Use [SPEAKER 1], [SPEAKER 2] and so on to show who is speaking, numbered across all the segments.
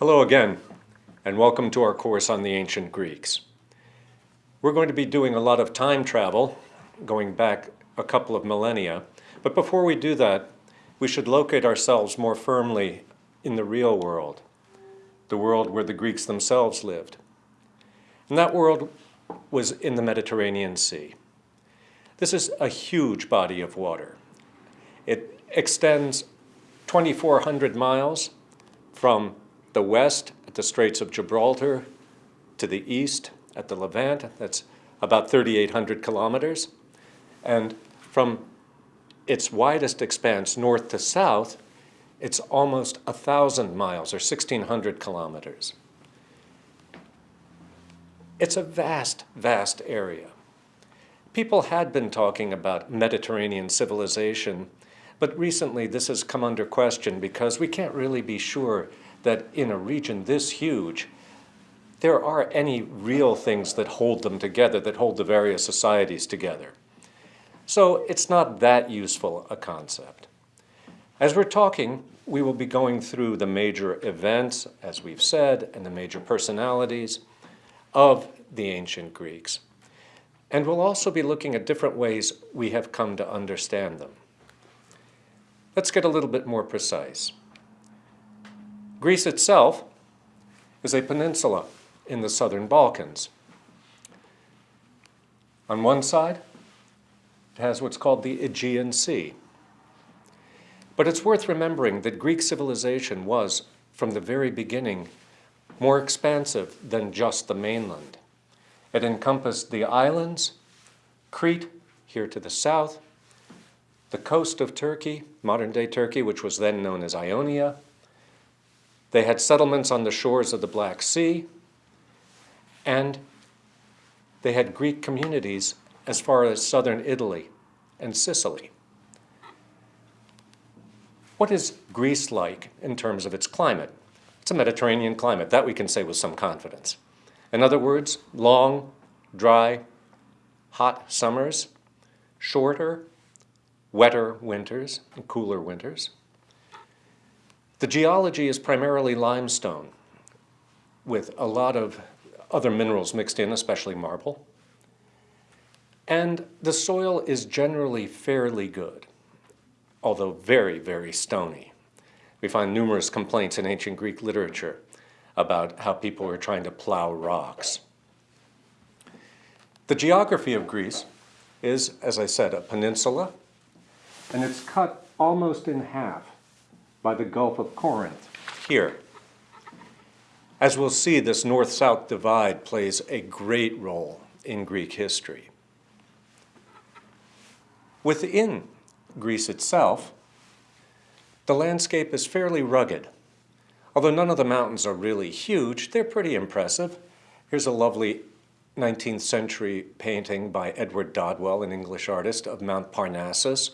[SPEAKER 1] Hello again, and welcome to our course on the ancient Greeks. We're going to be doing a lot of time travel, going back a couple of millennia, but before we do that, we should locate ourselves more firmly in the real world, the world where the Greeks themselves lived. And that world was in the Mediterranean Sea. This is a huge body of water. It extends 2,400 miles from the west at the Straits of Gibraltar to the east at the Levant. That's about 3,800 kilometers. And from its widest expanse, north to south, it's almost 1,000 miles or 1,600 kilometers. It's a vast, vast area. People had been talking about Mediterranean civilization, but recently this has come under question because we can't really be sure that in a region this huge, there are any real things that hold them together, that hold the various societies together. So it's not that useful a concept. As we're talking, we will be going through the major events, as we've said, and the major personalities of the ancient Greeks. And we'll also be looking at different ways we have come to understand them. Let's get a little bit more precise. Greece itself is a peninsula in the southern Balkans. On one side, it has what's called the Aegean Sea. But it's worth remembering that Greek civilization was, from the very beginning, more expansive than just the mainland. It encompassed the islands, Crete, here to the south, the coast of Turkey, modern-day Turkey, which was then known as Ionia. They had settlements on the shores of the Black Sea, and they had Greek communities as far as southern Italy and Sicily. What is Greece like in terms of its climate? It's a Mediterranean climate. That we can say with some confidence. In other words, long, dry, hot summers, shorter, wetter winters, and cooler winters. The geology is primarily limestone with a lot of other minerals mixed in, especially marble. And the soil is generally fairly good, although very, very stony. We find numerous complaints in ancient Greek literature about how people were trying to plow rocks. The geography of Greece is, as I said, a peninsula, and it's cut almost in half by the Gulf of Corinth here. As we'll see, this north-south divide plays a great role in Greek history. Within Greece itself, the landscape is fairly rugged. Although none of the mountains are really huge, they're pretty impressive. Here's a lovely 19th century painting by Edward Dodwell, an English artist, of Mount Parnassus,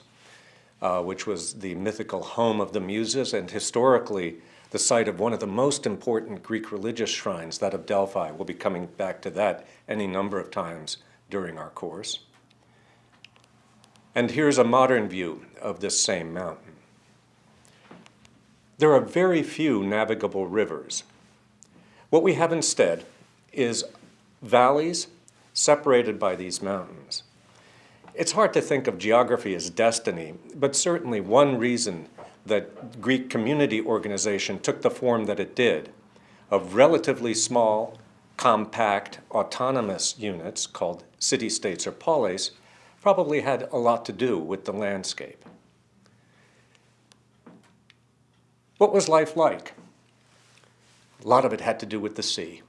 [SPEAKER 1] uh, which was the mythical home of the Muses and historically the site of one of the most important Greek religious shrines, that of Delphi. We'll be coming back to that any number of times during our course. And here's a modern view of this same mountain. There are very few navigable rivers. What we have instead is valleys separated by these mountains. It's hard to think of geography as destiny, but certainly one reason that Greek community organization took the form that it did of relatively small, compact, autonomous units called city-states or polis probably had a lot to do with the landscape. What was life like? A lot of it had to do with the sea.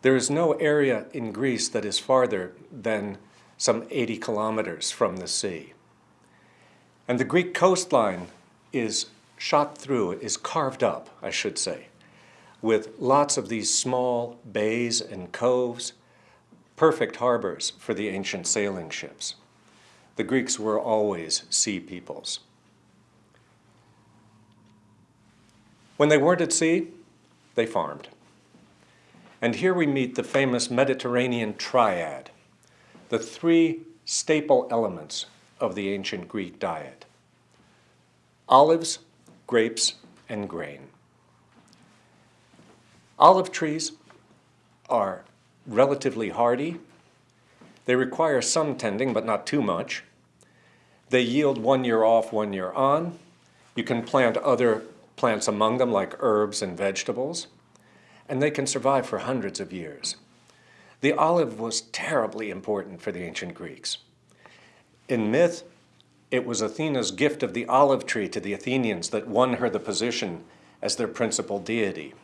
[SPEAKER 1] There is no area in Greece that is farther than some 80 kilometers from the sea. And the Greek coastline is shot through, is carved up, I should say, with lots of these small bays and coves, perfect harbors for the ancient sailing ships. The Greeks were always sea peoples. When they weren't at sea, they farmed. And here we meet the famous Mediterranean triad, the three staple elements of the ancient Greek diet. Olives, grapes, and grain. Olive trees are relatively hardy. They require some tending, but not too much. They yield one year off, one year on. You can plant other plants among them like herbs and vegetables, and they can survive for hundreds of years. The olive was terribly important for the ancient Greeks. In myth, it was Athena's gift of the olive tree to the Athenians that won her the position as their principal deity.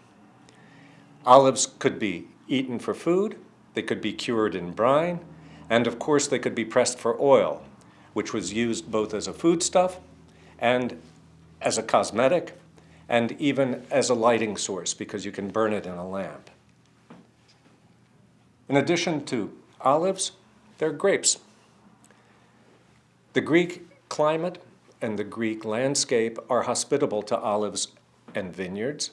[SPEAKER 1] Olives could be eaten for food, they could be cured in brine, and of course they could be pressed for oil, which was used both as a foodstuff and as a cosmetic and even as a lighting source because you can burn it in a lamp. In addition to olives, there are grapes. The Greek climate and the Greek landscape are hospitable to olives and vineyards.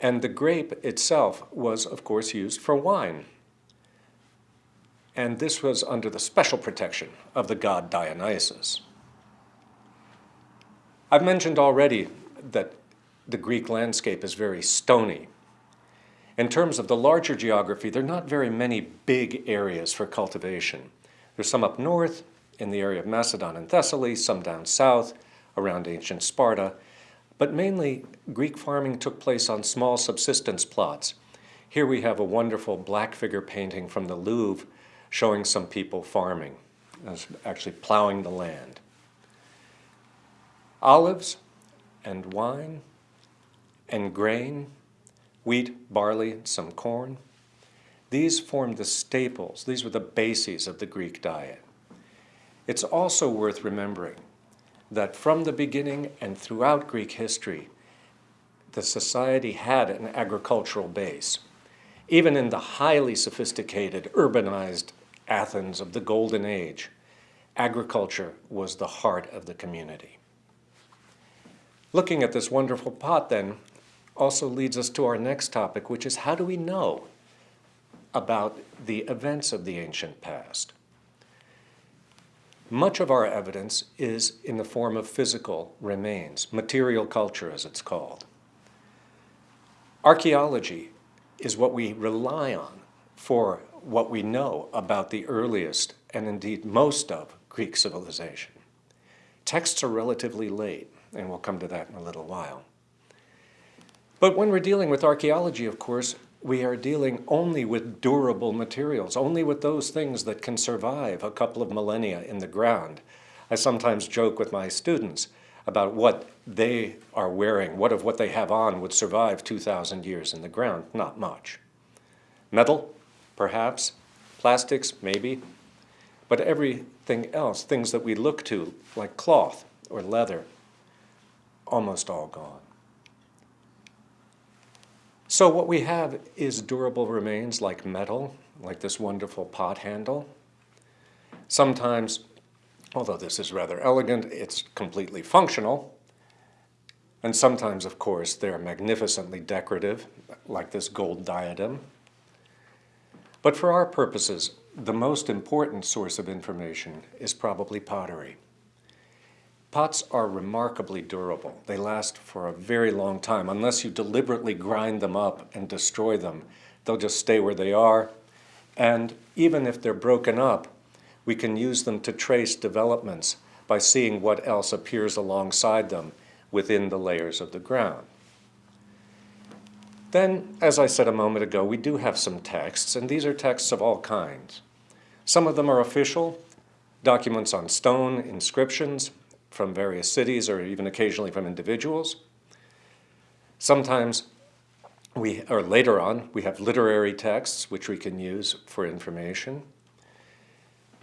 [SPEAKER 1] And the grape itself was, of course, used for wine. And this was under the special protection of the god Dionysus. I've mentioned already that the Greek landscape is very stony. In terms of the larger geography, there are not very many big areas for cultivation. There's some up north in the area of Macedon and Thessaly, some down south around ancient Sparta, but mainly Greek farming took place on small subsistence plots. Here we have a wonderful black figure painting from the Louvre showing some people farming, actually plowing the land olives and wine and grain, wheat, barley, some corn. These formed the staples. These were the bases of the Greek diet. It's also worth remembering that from the beginning and throughout Greek history, the society had an agricultural base. Even in the highly sophisticated, urbanized Athens of the Golden Age, agriculture was the heart of the community. Looking at this wonderful pot then also leads us to our next topic, which is how do we know about the events of the ancient past? Much of our evidence is in the form of physical remains, material culture as it's called. Archaeology is what we rely on for what we know about the earliest and indeed most of Greek civilization. Texts are relatively late and we'll come to that in a little while. But when we're dealing with archaeology, of course, we are dealing only with durable materials, only with those things that can survive a couple of millennia in the ground. I sometimes joke with my students about what they are wearing, what of what they have on would survive 2,000 years in the ground. Not much. Metal, perhaps. Plastics, maybe. But everything else, things that we look to, like cloth or leather, almost all gone. So what we have is durable remains like metal, like this wonderful pot handle. Sometimes, although this is rather elegant, it's completely functional. And sometimes, of course, they're magnificently decorative, like this gold diadem. But for our purposes, the most important source of information is probably pottery. Pots are remarkably durable. They last for a very long time. Unless you deliberately grind them up and destroy them, they'll just stay where they are. And even if they're broken up, we can use them to trace developments by seeing what else appears alongside them within the layers of the ground. Then, as I said a moment ago, we do have some texts, and these are texts of all kinds. Some of them are official, documents on stone, inscriptions, from various cities or even occasionally from individuals. Sometimes we, or later on, we have literary texts which we can use for information.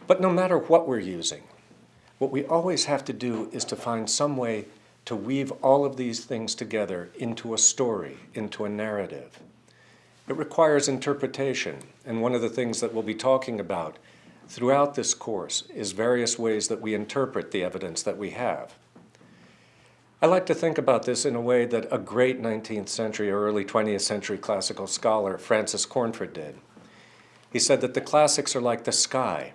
[SPEAKER 1] But no matter what we're using, what we always have to do is to find some way to weave all of these things together into a story, into a narrative. It requires interpretation, and one of the things that we'll be talking about throughout this course is various ways that we interpret the evidence that we have. I like to think about this in a way that a great 19th century or early 20th century classical scholar, Francis Cornford, did. He said that the classics are like the sky.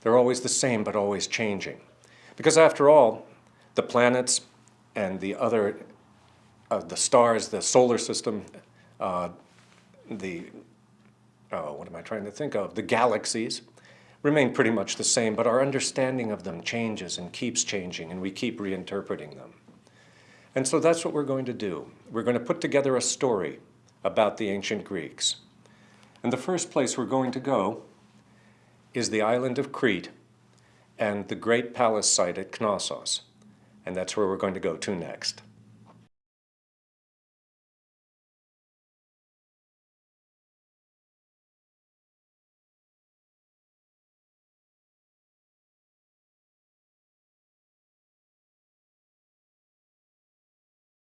[SPEAKER 1] They're always the same, but always changing. Because after all, the planets and the other uh, the stars, the solar system, uh, the, oh, what am I trying to think of? The galaxies remain pretty much the same, but our understanding of them changes and keeps changing, and we keep reinterpreting them. And so that's what we're going to do. We're going to put together a story about the ancient Greeks. And the first place we're going to go is the island of Crete and the great palace site at Knossos. And that's where we're going to go to next.